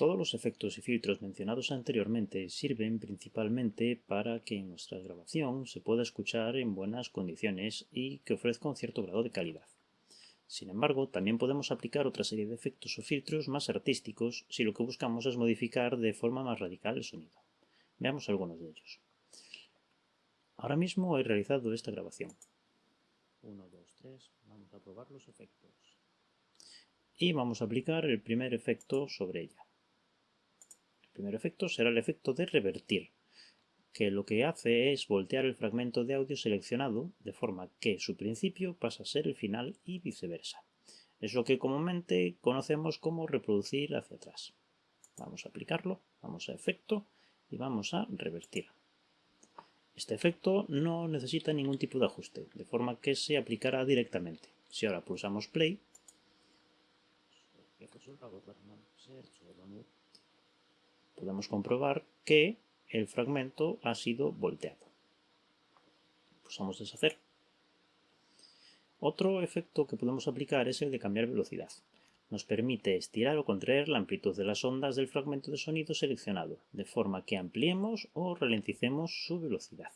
Todos los efectos y filtros mencionados anteriormente sirven principalmente para que nuestra grabación se pueda escuchar en buenas condiciones y que ofrezca un cierto grado de calidad. Sin embargo, también podemos aplicar otra serie de efectos o filtros más artísticos si lo que buscamos es modificar de forma más radical el sonido. Veamos algunos de ellos. Ahora mismo he realizado esta grabación. 1, 2, 3, vamos a probar los efectos. Y vamos a aplicar el primer efecto sobre ella. Primer efecto será el efecto de revertir, que lo que hace es voltear el fragmento de audio seleccionado de forma que su principio pasa a ser el final y viceversa. Es lo que comúnmente conocemos como reproducir hacia atrás. Vamos a aplicarlo, vamos a efecto y vamos a revertir. Este efecto no necesita ningún tipo de ajuste, de forma que se aplicará directamente. Si ahora pulsamos play, podemos comprobar que el fragmento ha sido volteado. Pulsamos deshacer. Otro efecto que podemos aplicar es el de cambiar velocidad. Nos permite estirar o contraer la amplitud de las ondas del fragmento de sonido seleccionado, de forma que ampliemos o ralenticemos su velocidad.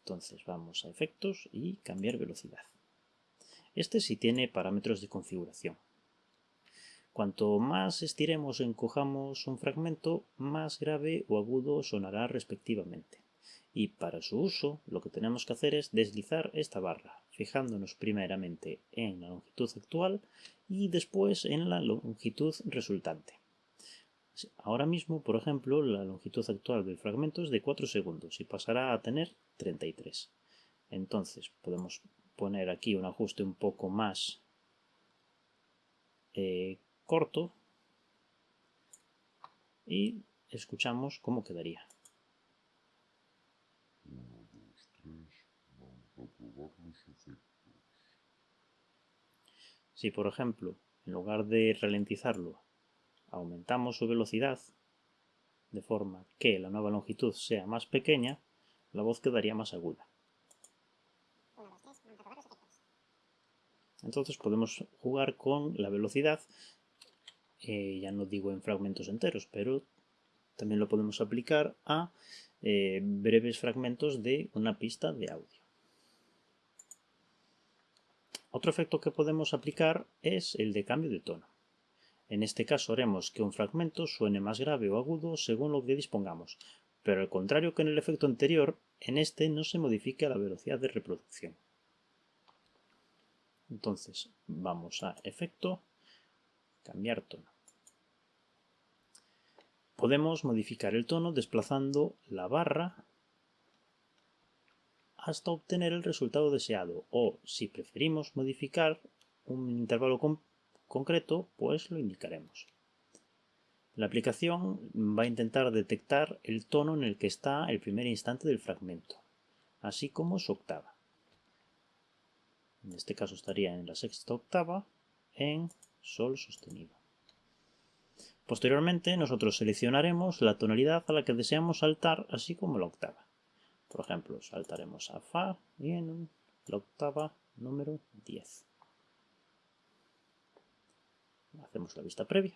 Entonces vamos a efectos y cambiar velocidad. Este sí tiene parámetros de configuración. Cuanto más estiremos o encojamos un fragmento, más grave o agudo sonará respectivamente. Y para su uso, lo que tenemos que hacer es deslizar esta barra, fijándonos primeramente en la longitud actual y después en la longitud resultante. Ahora mismo, por ejemplo, la longitud actual del fragmento es de 4 segundos y pasará a tener 33. Entonces podemos poner aquí un ajuste un poco más eh, corto y escuchamos cómo quedaría. Si por ejemplo, en lugar de ralentizarlo, aumentamos su velocidad de forma que la nueva longitud sea más pequeña, la voz quedaría más aguda. Entonces podemos jugar con la velocidad eh, ya no digo en fragmentos enteros, pero también lo podemos aplicar a eh, breves fragmentos de una pista de audio. Otro efecto que podemos aplicar es el de cambio de tono. En este caso haremos que un fragmento suene más grave o agudo según lo que dispongamos, pero al contrario que en el efecto anterior, en este no se modifica la velocidad de reproducción. Entonces vamos a efecto, cambiar tono. Podemos modificar el tono desplazando la barra hasta obtener el resultado deseado o, si preferimos modificar un intervalo concreto, pues lo indicaremos. La aplicación va a intentar detectar el tono en el que está el primer instante del fragmento, así como su octava. En este caso estaría en la sexta octava en sol sostenido. Posteriormente nosotros seleccionaremos la tonalidad a la que deseamos saltar así como la octava. Por ejemplo, saltaremos a Fa y en la octava número 10. Hacemos la vista previa.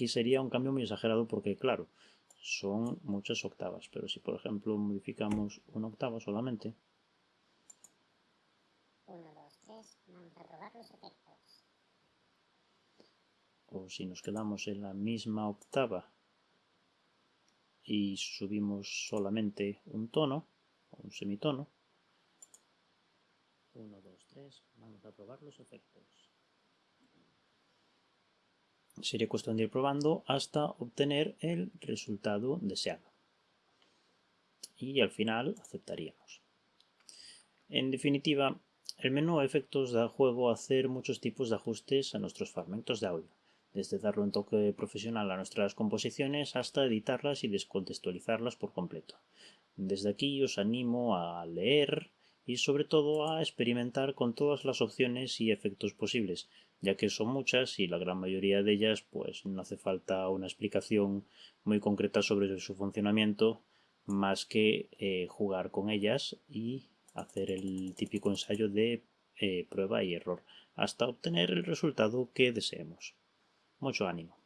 Aquí sería un cambio muy exagerado porque, claro, son muchas octavas, pero si por ejemplo modificamos una octava solamente, 1, 2, 3, vamos a probar los efectos. O si nos quedamos en la misma octava y subimos solamente un tono, o un semitono, 1, 2, 3, vamos a probar los efectos sería cuestión de ir probando hasta obtener el resultado deseado. Y al final aceptaríamos. En definitiva, el menú efectos da juego a hacer muchos tipos de ajustes a nuestros fragmentos de audio, desde darle un toque profesional a nuestras composiciones hasta editarlas y descontextualizarlas por completo. Desde aquí os animo a leer y sobre todo a experimentar con todas las opciones y efectos posibles, ya que son muchas y la gran mayoría de ellas pues no hace falta una explicación muy concreta sobre su funcionamiento más que eh, jugar con ellas y hacer el típico ensayo de eh, prueba y error hasta obtener el resultado que deseemos. Mucho ánimo.